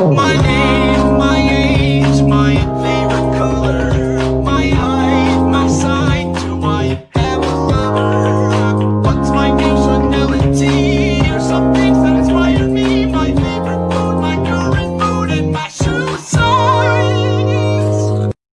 Oh. my name.